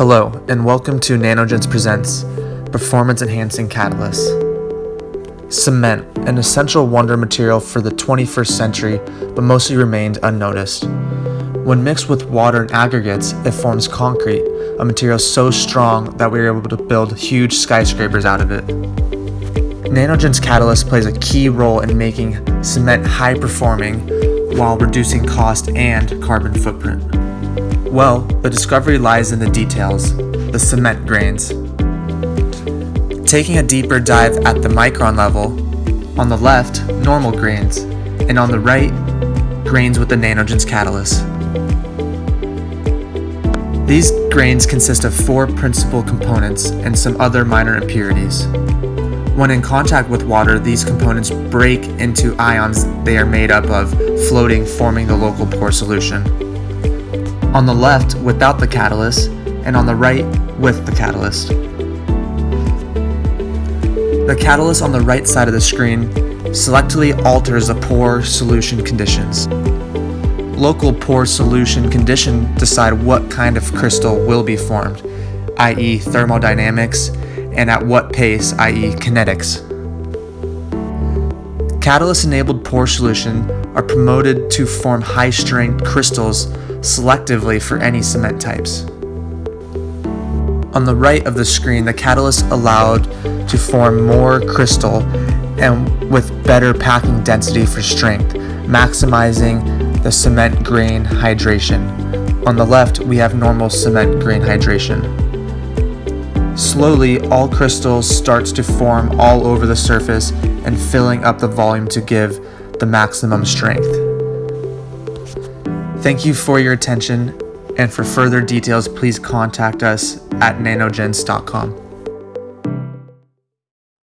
Hello, and welcome to Nanogens Presents Performance Enhancing Catalysts. Cement, an essential wonder material for the 21st century, but mostly remained unnoticed. When mixed with water and aggregates, it forms concrete, a material so strong that we are able to build huge skyscrapers out of it. Nanogens Catalyst plays a key role in making cement high performing while reducing cost and carbon footprint. Well, the discovery lies in the details, the cement grains. Taking a deeper dive at the micron level, on the left, normal grains, and on the right, grains with the Nanogens catalyst. These grains consist of four principal components and some other minor impurities. When in contact with water, these components break into ions they are made up of, floating, forming the local pore solution on the left without the catalyst, and on the right with the catalyst. The catalyst on the right side of the screen selectively alters the pore solution conditions. Local pore solution condition decide what kind of crystal will be formed, i.e. thermodynamics, and at what pace, i.e. kinetics. Catalyst-enabled pore solution are promoted to form high-strength crystals selectively for any cement types. On the right of the screen, the catalyst allowed to form more crystal and with better packing density for strength, maximizing the cement grain hydration. On the left, we have normal cement grain hydration. Slowly, all crystals starts to form all over the surface and filling up the volume to give the maximum strength. Thank you for your attention, and for further details, please contact us at nanogens.com.